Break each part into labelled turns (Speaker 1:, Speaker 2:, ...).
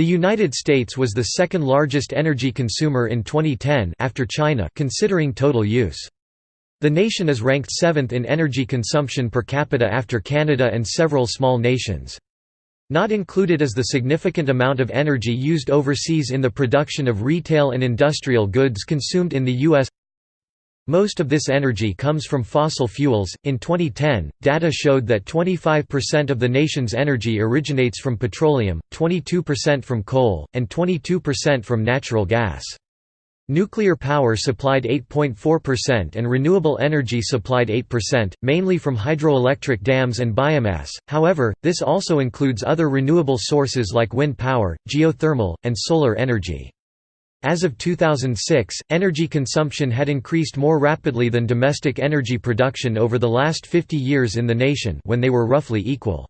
Speaker 1: The United States was the second largest energy consumer in 2010 after China considering total use. The nation is ranked seventh in energy consumption per capita after Canada and several small nations. Not included is the significant amount of energy used overseas in the production of retail and industrial goods consumed in the U.S. Most of this energy comes from fossil fuels. In 2010, data showed that 25% of the nation's energy originates from petroleum, 22% from coal, and 22% from natural gas. Nuclear power supplied 8.4% and renewable energy supplied 8%, mainly from hydroelectric dams and biomass, however, this also includes other renewable sources like wind power, geothermal, and solar energy. As of 2006, energy consumption had increased more rapidly than domestic energy production over the last 50 years in the nation when they were roughly equal.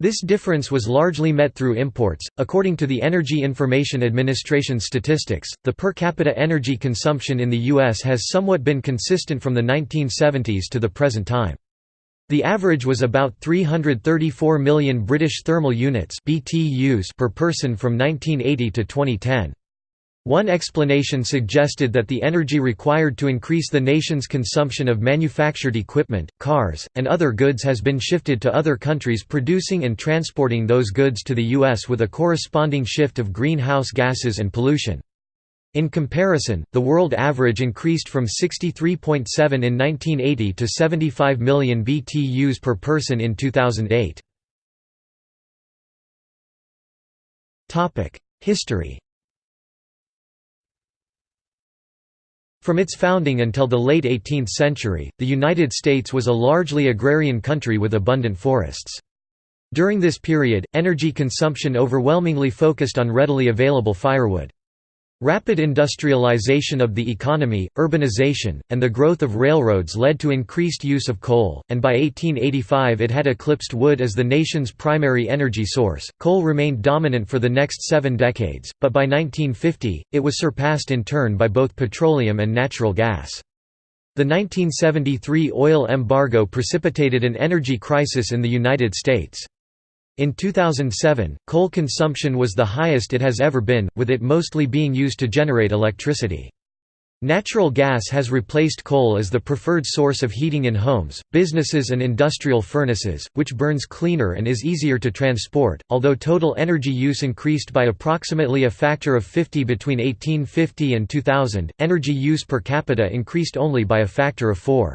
Speaker 1: This difference was largely met through imports. According to the Energy Information Administration statistics, the per capita energy consumption in the U.S. has somewhat been consistent from the 1970s to the present time. The average was about 334 million British thermal units (BTUs) per person from 1980 to 2010. One explanation suggested that the energy required to increase the nation's consumption of manufactured equipment, cars, and other goods has been shifted to other countries producing and transporting those goods to the U.S. with a corresponding shift of greenhouse gases and pollution. In comparison, the world average increased from 63.7 in 1980 to 75 million BTUs per person in 2008. History From its founding until the late 18th century, the United States was a largely agrarian country with abundant forests. During this period, energy consumption overwhelmingly focused on readily available firewood. Rapid industrialization of the economy, urbanization, and the growth of railroads led to increased use of coal, and by 1885 it had eclipsed wood as the nation's primary energy source. Coal remained dominant for the next seven decades, but by 1950, it was surpassed in turn by both petroleum and natural gas. The 1973 oil embargo precipitated an energy crisis in the United States. In 2007, coal consumption was the highest it has ever been, with it mostly being used to generate electricity. Natural gas has replaced coal as the preferred source of heating in homes, businesses and industrial furnaces, which burns cleaner and is easier to transport. Although total energy use increased by approximately a factor of 50 between 1850 and 2000, energy use per capita increased only by a factor of 4.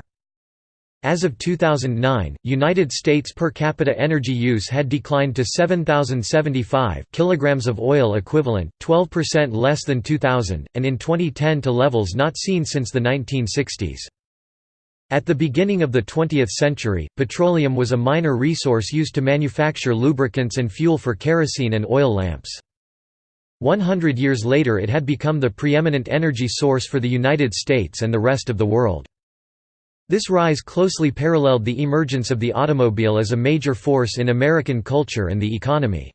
Speaker 1: As of 2009, United States per capita energy use had declined to 7,075 kilograms of oil equivalent, 12% less than 2000, and in 2010 to levels not seen since the 1960s. At the beginning of the 20th century, petroleum was a minor resource used to manufacture lubricants and fuel for kerosene and oil lamps. 100 years later it had become the preeminent energy source for the United States and the rest of the world. This rise closely paralleled the emergence of the automobile as a major force in American culture and the economy.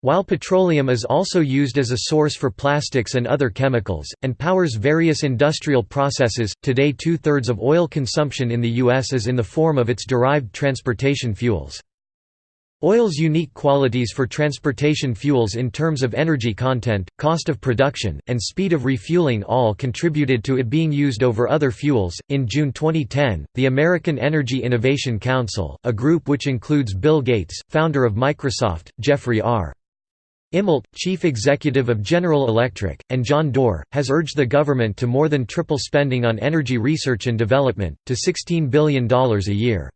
Speaker 1: While petroleum is also used as a source for plastics and other chemicals, and powers various industrial processes, today two-thirds of oil consumption in the U.S. is in the form of its derived transportation fuels. Oil's unique qualities for transportation fuels in terms of energy content, cost of production, and speed of refueling all contributed to it being used over other fuels. In June 2010, the American Energy Innovation Council, a group which includes Bill Gates, founder of Microsoft, Jeffrey R. Immelt, chief executive of General Electric, and John Doerr, has urged the government to more than triple spending on energy research and development, to $16 billion a year.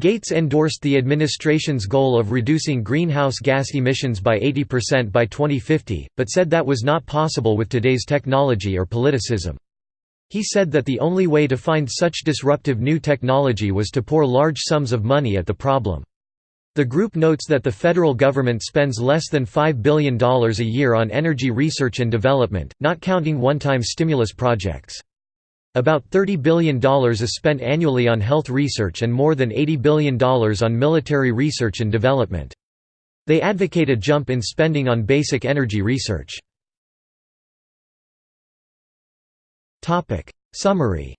Speaker 1: Gates endorsed the administration's goal of reducing greenhouse gas emissions by 80% by 2050, but said that was not possible with today's technology or politicism. He said that the only way to find such disruptive new technology was to pour large sums of money at the problem. The group notes that the federal government spends less than $5 billion a year on energy research and development, not counting one-time stimulus projects. About $30 billion is spent annually on health research and more than $80 billion on military research and development. They advocate a jump in spending on basic energy research. Summary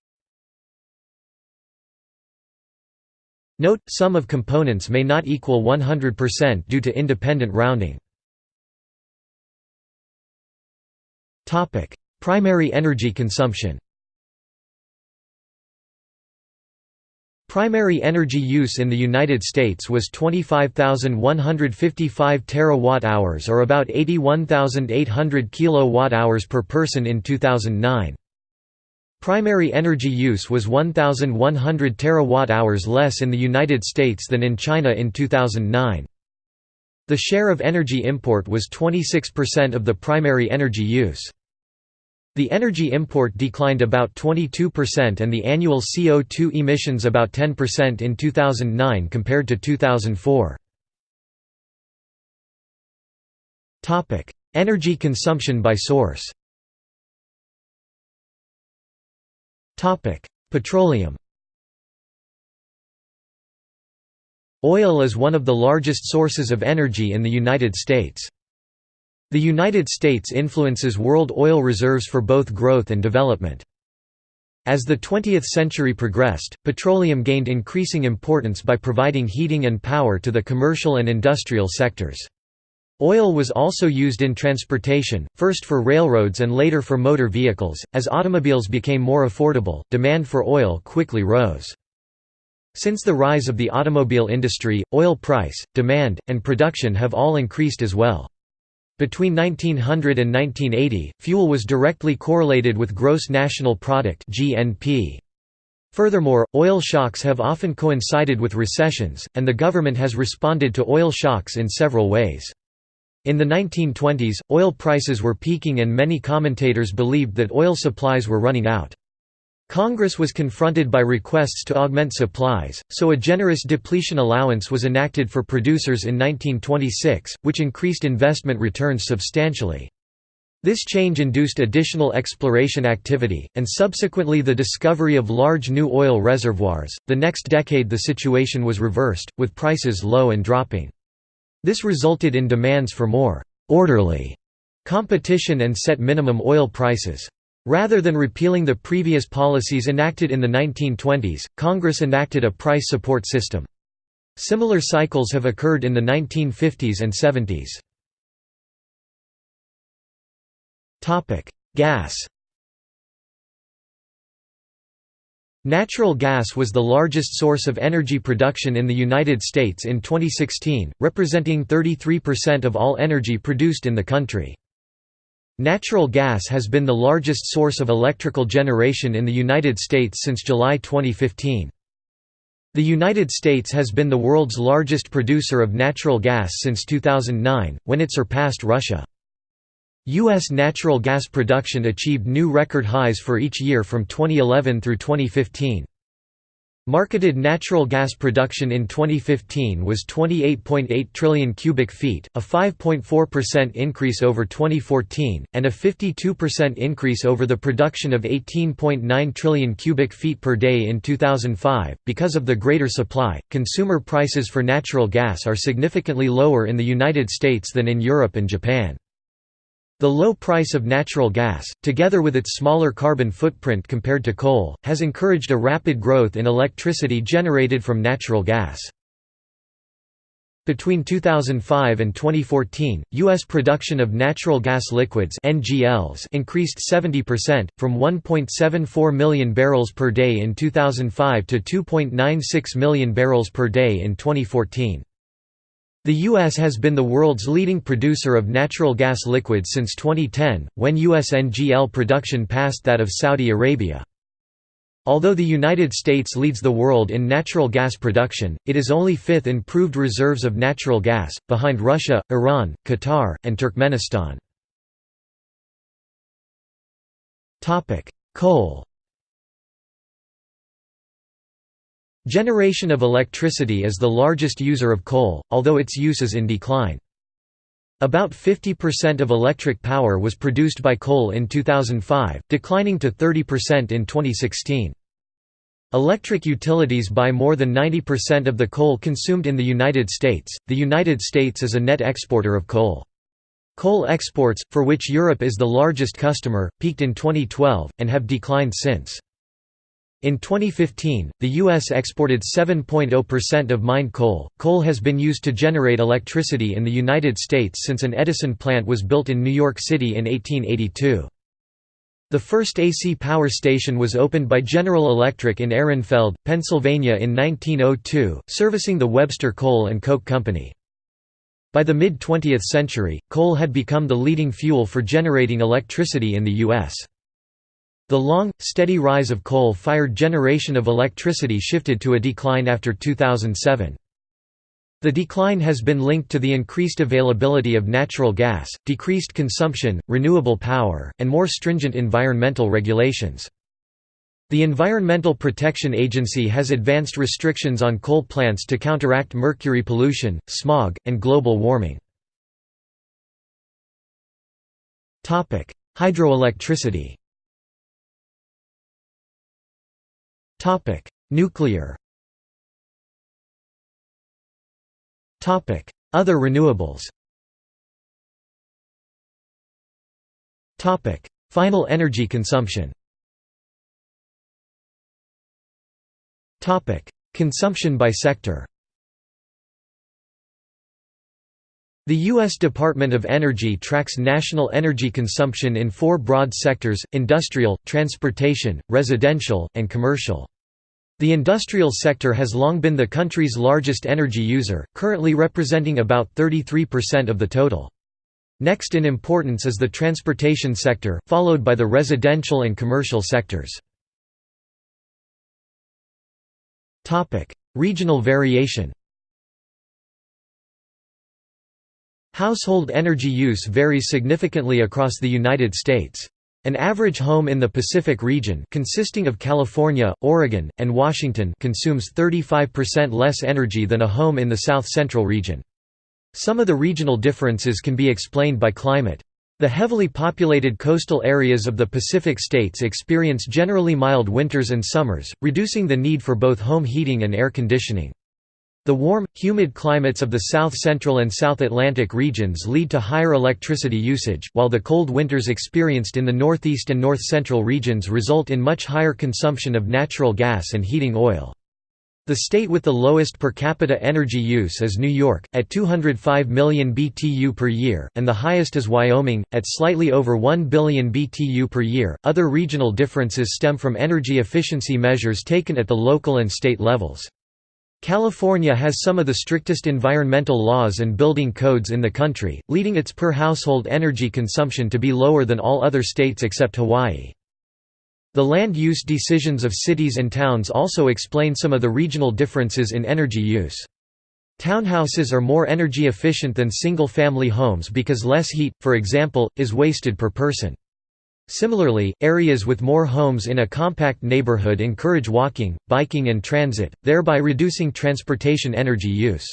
Speaker 1: Note, sum of components may not equal 100% due to independent rounding. Primary energy consumption Primary energy use in the United States was 25,155 terawatt-hours or about 81,800 kilowatt-hours per person in 2009. Primary energy use was 1,100 terawatt-hours less in the United States than in China in 2009. The share of energy import was 26% of the primary energy use. The energy import declined about 22% and the annual CO2 emissions about 10% in 2009 compared to 2004. Topic: Energy consumption by source Topic: Petroleum Oil is one of the largest sources of energy in the United States. The United States influences world oil reserves for both growth and development. As the 20th century progressed, petroleum gained increasing importance by providing heating and power to the commercial and industrial sectors. Oil was also used in transportation, first for railroads and later for motor vehicles. As automobiles became more affordable, demand for oil quickly rose. Since the rise of the automobile industry, oil price, demand, and production have all increased as well. Between 1900 and 1980, fuel was directly correlated with gross national product (GNP). Furthermore, oil shocks have often coincided with recessions, and the government has responded to oil shocks in several ways. In the 1920s, oil prices were peaking and many commentators believed that oil supplies were running out. Congress was confronted by requests to augment supplies, so a generous depletion allowance was enacted for producers in 1926, which increased investment returns substantially. This change induced additional exploration activity, and subsequently the discovery of large new oil reservoirs. The next decade, the situation was reversed, with prices low and dropping. This resulted in demands for more orderly competition and set minimum oil prices. Rather than repealing the previous policies enacted in the 1920s, Congress enacted a price support system. Similar cycles have occurred in the 1950s and 70s. Gas Natural gas was the largest source of energy production in the United States in 2016, representing 33% of all energy produced in the country. Natural gas has been the largest source of electrical generation in the United States since July 2015. The United States has been the world's largest producer of natural gas since 2009, when it surpassed Russia. U.S. natural gas production achieved new record highs for each year from 2011 through 2015. Marketed natural gas production in 2015 was 28.8 trillion cubic feet, a 5.4% increase over 2014, and a 52% increase over the production of 18.9 trillion cubic feet per day in 2005. Because of the greater supply, consumer prices for natural gas are significantly lower in the United States than in Europe and Japan. The low price of natural gas, together with its smaller carbon footprint compared to coal, has encouraged a rapid growth in electricity generated from natural gas. Between 2005 and 2014, U.S. production of natural gas liquids NGLs increased 70%, from 1.74 million barrels per day in 2005 to 2.96 million barrels per day in 2014. The U.S. has been the world's leading producer of natural gas liquids since 2010, when U.S. NGL production passed that of Saudi Arabia. Although the United States leads the world in natural gas production, it is only fifth in proved reserves of natural gas, behind Russia, Iran, Qatar, and Turkmenistan. Coal Generation of electricity is the largest user of coal, although its use is in decline. About 50% of electric power was produced by coal in 2005, declining to 30% in 2016. Electric utilities buy more than 90% of the coal consumed in the United States. The United States is a net exporter of coal. Coal exports, for which Europe is the largest customer, peaked in 2012, and have declined since. In 2015, the U.S. exported 7.0% of mined coal. Coal has been used to generate electricity in the United States since an Edison plant was built in New York City in 1882. The first AC power station was opened by General Electric in Ehrenfeld, Pennsylvania in 1902, servicing the Webster Coal and Coke Company. By the mid-20th century, coal had become the leading fuel for generating electricity in the U.S. The long, steady rise of coal-fired generation of electricity shifted to a decline after 2007. The decline has been linked to the increased availability of natural gas, decreased consumption, renewable power, and more stringent environmental regulations. The Environmental Protection Agency has advanced restrictions on coal plants to counteract mercury pollution, smog, and global warming. Hydroelectricity Nuclear Topic: Other renewables Topic: Final energy consumption Topic: Consumption by sector The U.S. Department of Energy tracks national energy consumption in four broad sectors, industrial, transportation, residential, and commercial. The industrial sector has long been the country's largest energy user, currently representing about 33% of the total. Next in importance is the transportation sector, followed by the residential and commercial sectors. Regional variation Household energy use varies significantly across the United States. An average home in the Pacific region consisting of California, Oregon, and Washington consumes 35% less energy than a home in the south-central region. Some of the regional differences can be explained by climate. The heavily populated coastal areas of the Pacific states experience generally mild winters and summers, reducing the need for both home heating and air conditioning. The warm, humid climates of the south-central and South Atlantic regions lead to higher electricity usage, while the cold winters experienced in the northeast and north-central regions result in much higher consumption of natural gas and heating oil. The state with the lowest per capita energy use is New York, at 205 million BTU per year, and the highest is Wyoming, at slightly over 1 billion BTU per year. Other regional differences stem from energy efficiency measures taken at the local and state levels. California has some of the strictest environmental laws and building codes in the country, leading its per-household energy consumption to be lower than all other states except Hawaii. The land use decisions of cities and towns also explain some of the regional differences in energy use. Townhouses are more energy efficient than single-family homes because less heat, for example, is wasted per person. Similarly, areas with more homes in a compact neighborhood encourage walking, biking and transit, thereby reducing transportation energy use.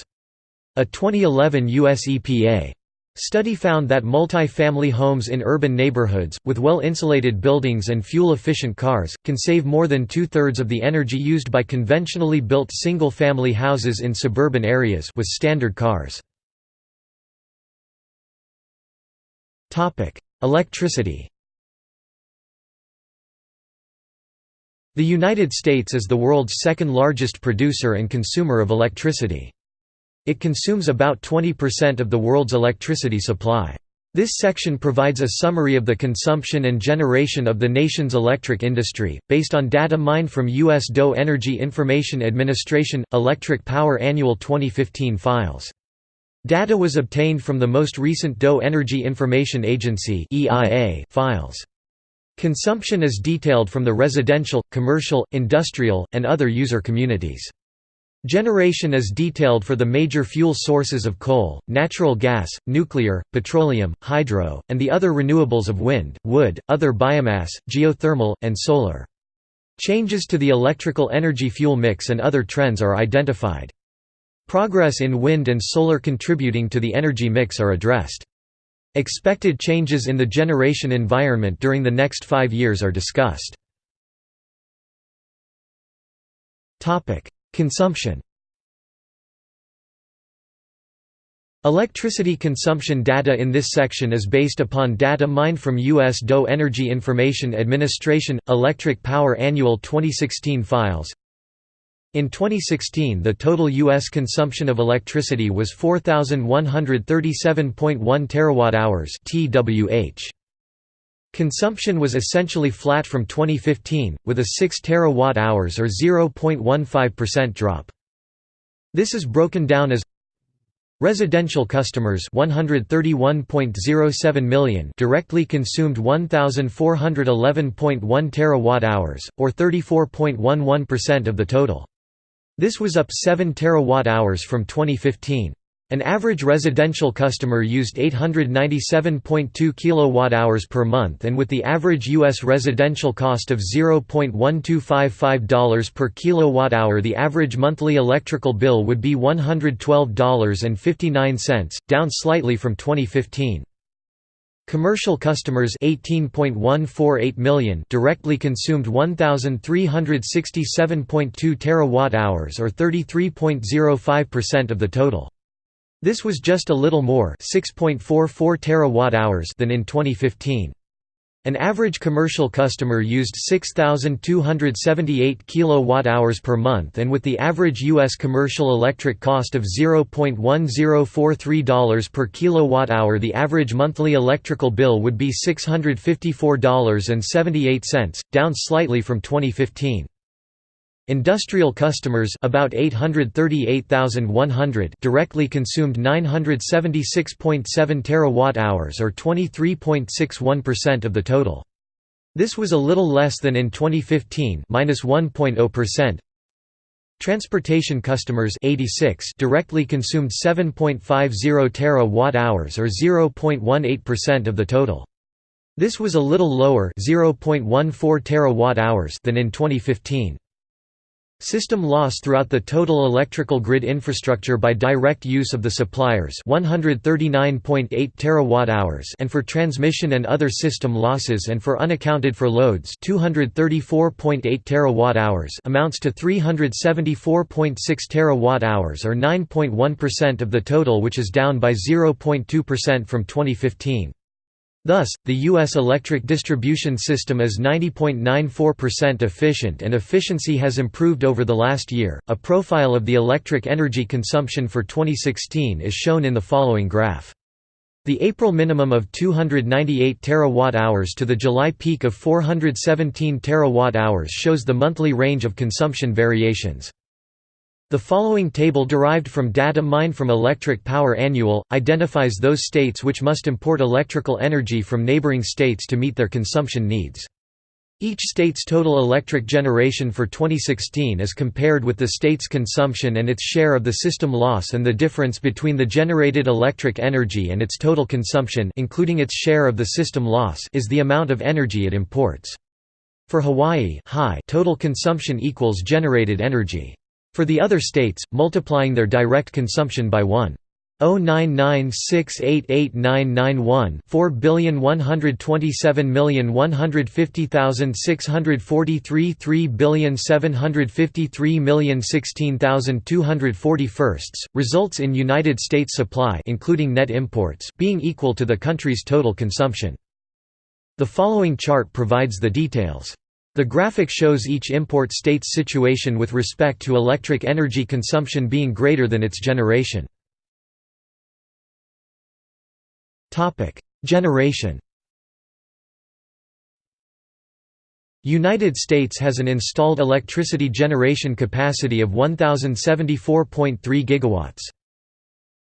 Speaker 1: A 2011 U.S. EPA study found that multi-family homes in urban neighborhoods, with well-insulated buildings and fuel-efficient cars, can save more than two-thirds of the energy used by conventionally built single-family houses in suburban areas with standard cars. Electricity The United States is the world's second largest producer and consumer of electricity. It consumes about 20% of the world's electricity supply. This section provides a summary of the consumption and generation of the nation's electric industry, based on data mined from U.S. DOE Energy Information Administration – Electric Power Annual 2015 files. Data was obtained from the most recent DOE Energy Information Agency files. Consumption is detailed from the residential, commercial, industrial, and other user communities. Generation is detailed for the major fuel sources of coal, natural gas, nuclear, petroleum, hydro, and the other renewables of wind, wood, other biomass, geothermal, and solar. Changes to the electrical energy fuel mix and other trends are identified. Progress in wind and solar contributing to the energy mix are addressed. Expected changes in the generation environment during the next five years are discussed. Consumption Electricity consumption data in this section is based upon data mined from U.S. DOE Energy Information Administration – Electric Power Annual 2016 files in 2016 the total U.S. consumption of electricity was 4,137.1 terawatt-hours (TWh). Consumption was essentially flat from 2015, with a 6 terawatt-hours or 0.15% drop. This is broken down as Residential customers 131.07 million directly consumed 1411.1 terawatt-hours or 34.11% of the total. This was up 7 terawatt-hours from 2015. An average residential customer used 897.2 kWh per month and with the average U.S. residential cost of $0.1255 per kWh the average monthly electrical bill would be $112.59, down slightly from 2015. Commercial customers 18.148 million directly consumed 1367.2 terawatt-hours or 33.05% of the total. This was just a little more 6.44 terawatt-hours than in 2015. An average commercial customer used 6278 kilowatt-hours per month and with the average US commercial electric cost of $0.1043 per kilowatt-hour the average monthly electrical bill would be $654.78, down slightly from 2015. Industrial customers about 838,100 directly consumed 976.7 terawatt-hours or 23.61% of the total. This was a little less than in 2015 -1.0%. Transportation customers 86 directly consumed 7.50 terawatt-hours or 0.18% of the total. This was a little lower 0.14 terawatt-hours than in 2015. System loss throughout the total electrical grid infrastructure by direct use of the suppliers 139.8 terawatt-hours and for transmission and other system losses and for unaccounted for loads 234.8 terawatt-hours amounts to 374.6 terawatt-hours or 9.1% of the total which is down by 0.2% from 2015. Thus, the U.S. electric distribution system is 90.94% efficient and efficiency has improved over the last year. A profile of the electric energy consumption for 2016 is shown in the following graph. The April minimum of 298 terawatt-hours to the July peak of 417 terawatt-hours shows the monthly range of consumption variations. The following table derived from data mined from Electric Power Annual, identifies those states which must import electrical energy from neighboring states to meet their consumption needs. Each state's total electric generation for 2016 is compared with the state's consumption and its share of the system loss and the difference between the generated electric energy and its total consumption including its share of the system loss is the amount of energy it imports. For Hawaii high total consumption equals generated energy. For the other states, multiplying their direct consumption by 1. 099688991 4,127,150,643 3,753,016,240 results in United States supply including net imports being equal to the country's total consumption. The following chart provides the details. The graphic shows each import state's situation with respect to electric energy consumption being greater than its generation. Generation United States has an installed electricity generation capacity of 1074.3 gigawatts.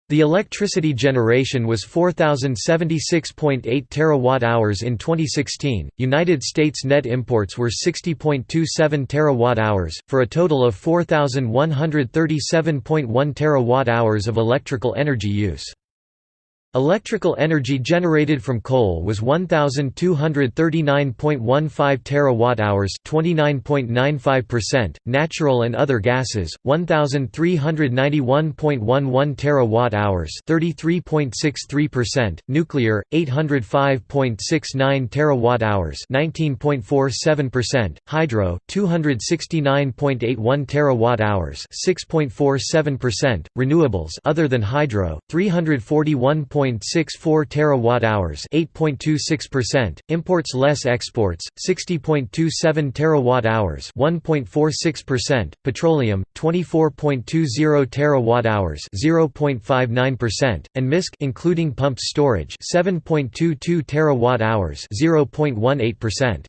Speaker 1: The electricity generation was 4076.8 terawatt-hours in 2016. United States net imports were 60.27 terawatt-hours for a total of 4137.1 terawatt-hours of electrical energy use. Electrical energy generated from coal was 1239.15 terawatt-hours, 29.95%, natural and other gases 1391.11 terawatt-hours, 33.63%, nuclear 805.69 terawatt-hours, 19.47%, hydro 269.81 terawatt-hours, 6.47%, renewables other than hydro 341. 60.64 terawatt-hours, 8.26%, imports less exports, 60.27 terawatt-hours, 1.46%, petroleum, 24.20 terawatt-hours, 0.59%, and MISC including pumped storage, 7.22 terawatt-hours, 0.18%.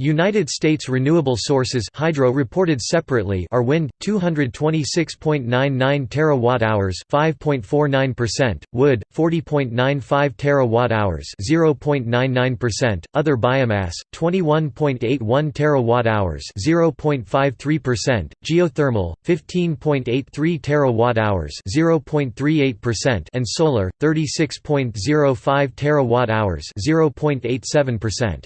Speaker 1: United States renewable sources hydro reported separately are wind 226.99 terawatt-hours 5.49%, wood 40.95 terawatt-hours 0.99%, other biomass 21.81 terawatt-hours 0.53%, geothermal 15.83 terawatt-hours 0.38% and solar 36.05 terawatt-hours 0.87%.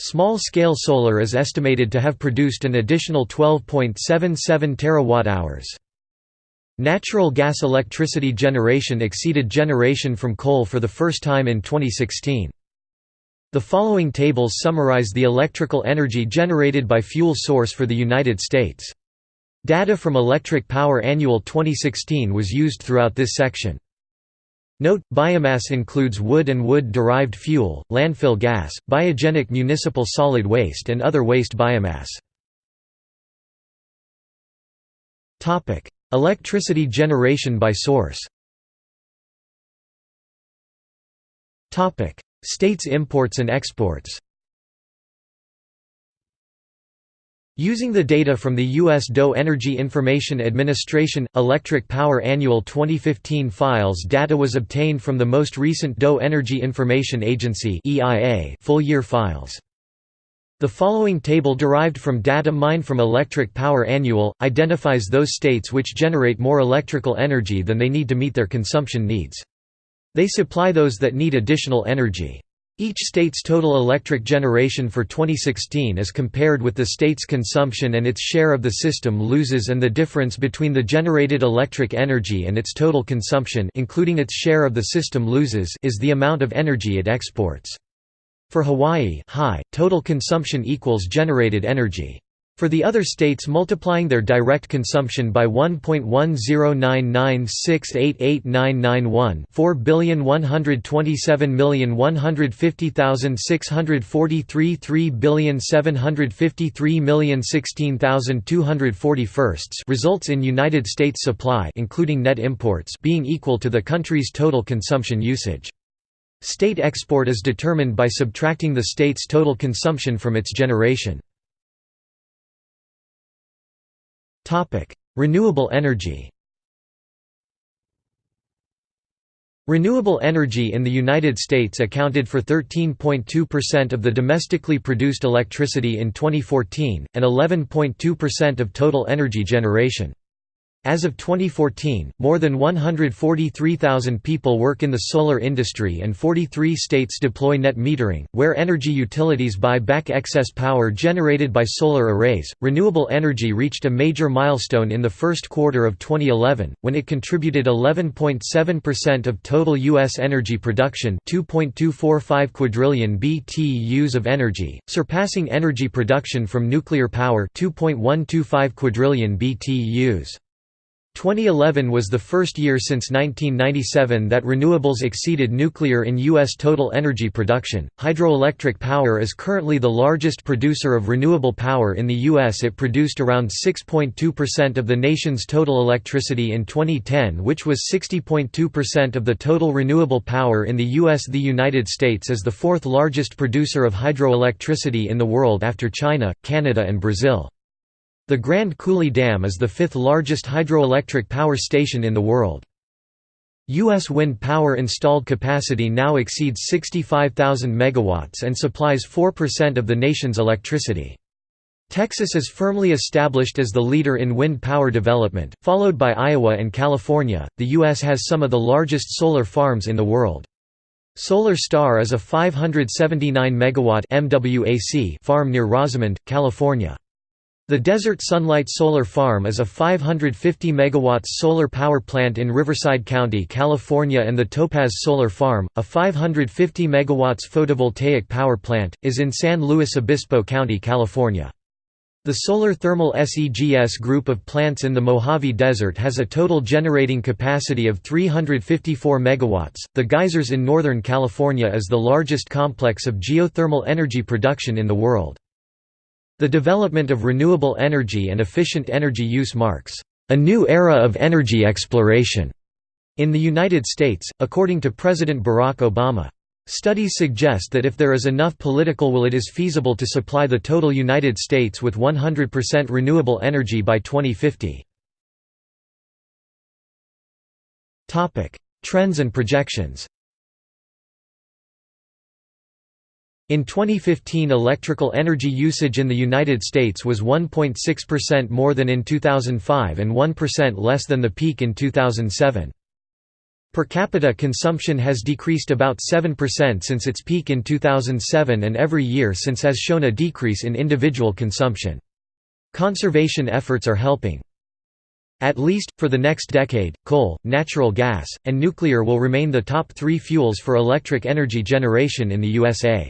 Speaker 1: Small-scale solar is estimated to have produced an additional 12.77 terawatt-hours. Natural gas electricity generation exceeded generation from coal for the first time in 2016. The following tables summarize the electrical energy generated by fuel source for the United States. Data from Electric Power Annual 2016 was used throughout this section. Note, biomass includes wood and wood-derived fuel, landfill gas, biogenic municipal solid waste and other waste biomass. Electricity generation by source States imports and exports Using the data from the U.S. DOE Energy Information Administration Electric Power Annual 2015 files data was obtained from the most recent DOE Energy Information Agency full-year files. The following table derived from data mined from Electric Power Annual, identifies those states which generate more electrical energy than they need to meet their consumption needs. They supply those that need additional energy. Each state's total electric generation for 2016 is compared with the state's consumption and its share of the system loses and the difference between the generated electric energy and its total consumption including its share of the system loses is the amount of energy it exports. For Hawaii high, total consumption equals generated energy. For the other states multiplying their direct consumption by 1.109968891 4,127,150,643 3,753,016,240 results in United States supply including net imports being equal to the country's total consumption usage. State export is determined by subtracting the state's total consumption from its generation. Renewable energy Renewable energy in the United States accounted for 13.2% of the domestically produced electricity in 2014, and 11.2% of total energy generation. As of 2014, more than 143,000 people work in the solar industry and 43 states deploy net metering, where energy utilities buy back excess power generated by solar arrays. Renewable energy reached a major milestone in the first quarter of 2011, when it contributed 11.7% of total U.S. energy production 2.245 quadrillion BTUs of energy, surpassing energy production from nuclear power 2.125 quadrillion BTUs. 2011 was the first year since 1997 that renewables exceeded nuclear in U.S. total energy production. Hydroelectric power is currently the largest producer of renewable power in the U.S. It produced around 6.2% of the nation's total electricity in 2010, which was 60.2% of the total renewable power in the U.S. The United States is the fourth largest producer of hydroelectricity in the world after China, Canada, and Brazil. The Grand Coulee Dam is the fifth largest hydroelectric power station in the world. U.S. wind power installed capacity now exceeds 65,000 megawatts and supplies 4% of the nation's electricity. Texas is firmly established as the leader in wind power development, followed by Iowa and California. The U.S. has some of the largest solar farms in the world. Solar Star is a 579 megawatt farm near Rosamond, California. The Desert Sunlight Solar Farm is a 550 MW solar power plant in Riverside County, California and the Topaz Solar Farm, a 550 MW photovoltaic power plant, is in San Luis Obispo County, California. The solar thermal SEGS group of plants in the Mojave Desert has a total generating capacity of 354 megawatts. The geysers in Northern California is the largest complex of geothermal energy production in the world. The development of renewable energy and efficient energy use marks a new era of energy exploration in the United States, according to President Barack Obama. Studies suggest that if there is enough political will it is feasible to supply the total United States with 100% renewable energy by 2050. Trends and projections In 2015 electrical energy usage in the United States was 1.6% more than in 2005 and 1% less than the peak in 2007. Per capita consumption has decreased about 7% since its peak in 2007 and every year since has shown a decrease in individual consumption. Conservation efforts are helping. At least, for the next decade, coal, natural gas, and nuclear will remain the top three fuels for electric energy generation in the USA.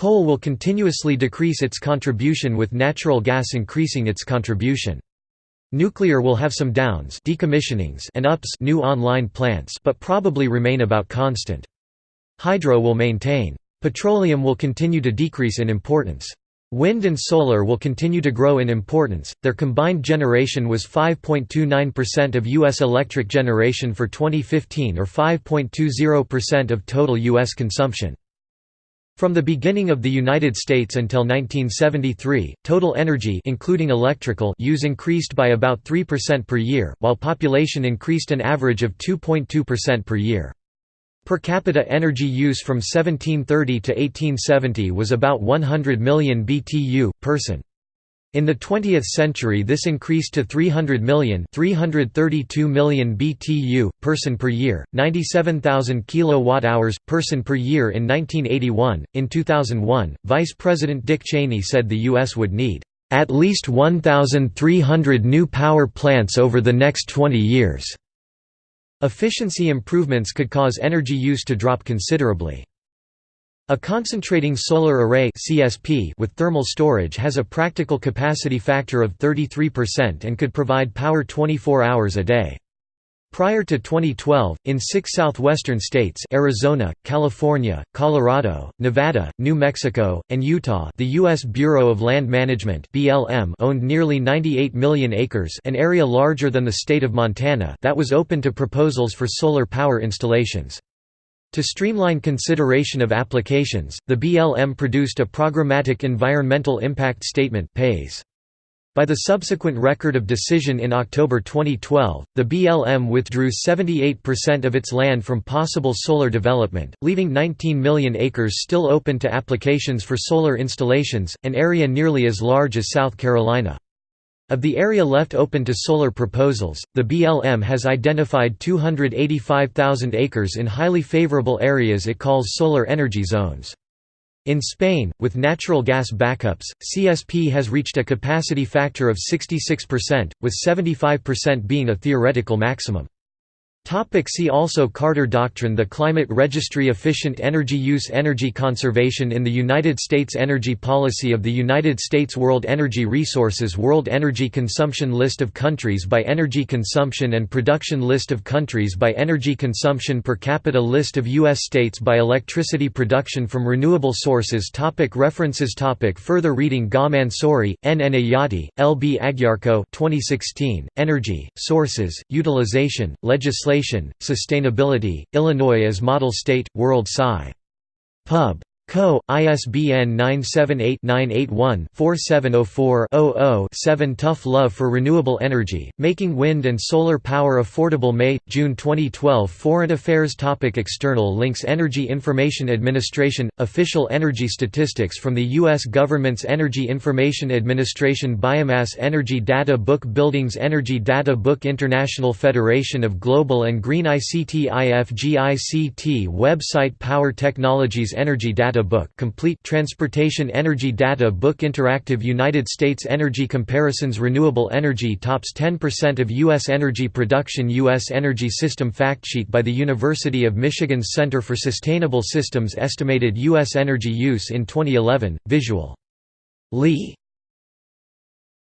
Speaker 1: Coal will continuously decrease its contribution with natural gas increasing its contribution. Nuclear will have some downs decommissionings and ups new online plants but probably remain about constant. Hydro will maintain. Petroleum will continue to decrease in importance. Wind and solar will continue to grow in importance. Their combined generation was 5.29% of U.S. electric generation for 2015 or 5.20% of total U.S. consumption. From the beginning of the United States until 1973, total energy including electrical use increased by about 3% per year, while population increased an average of 2.2% per year. Per capita energy use from 1730 to 1870 was about 100 million BTU, person. In the 20th century this increased to 300 million 332 million BTU, person per year, 97,000 kilowatt-hours, person per year in 1981. In 2001, Vice President Dick Cheney said the U.S. would need at least 1,300 new power plants over the next 20 years. Efficiency improvements could cause energy use to drop considerably. A concentrating solar array (CSP) with thermal storage has a practical capacity factor of 33% and could provide power 24 hours a day. Prior to 2012, in six southwestern states Arizona, California, Colorado, Nevada, New Mexico, and Utah the U.S. Bureau of Land Management BLM owned nearly 98 million acres an area larger than the state of Montana that was open to proposals for solar power installations. To streamline consideration of applications, the BLM produced a Programmatic Environmental Impact Statement By the subsequent Record of Decision in October 2012, the BLM withdrew 78% of its land from possible solar development, leaving 19 million acres still open to applications for solar installations, an area nearly as large as South Carolina. Of the area left open to solar proposals, the BLM has identified 285,000 acres in highly favorable areas it calls solar energy zones. In Spain, with natural gas backups, CSP has reached a capacity factor of 66%, with 75% being a theoretical maximum. Topic see also Carter Doctrine The Climate Registry Efficient energy use Energy conservation in the United States Energy policy of the United States World Energy Resources World Energy Consumption List of countries by energy consumption and production List of countries by energy consumption per capita List of U.S. states by electricity production from renewable sources topic References topic Further reading Gha Mansouri, N. N. Ayati, L. B. Agyarko 2016, Energy, Sources, Utilization, Legislation Legislation, Sustainability, Illinois as Model State, World Sci. Pub. Co. ISBN 978-981-4704-00-7 Tough Love for Renewable Energy, Making Wind and Solar Power Affordable. May, June 2012 Foreign Affairs topic. External links. Energy Information Administration – Official energy statistics from the U.S. Government's Energy Information Administration Biomass Energy Data Book. Buildings Energy Data Book. International Federation of Global and Green ICT IFGICT Website. Power Technologies Energy Data Data Book Complete Transportation Energy Data Book Interactive United States Energy Comparisons Renewable Energy tops 10% of U.S. energy production U.S. Energy System Factsheet by the University of Michigan's Center for Sustainable Systems estimated U.S. energy use in 2011, visual. Lee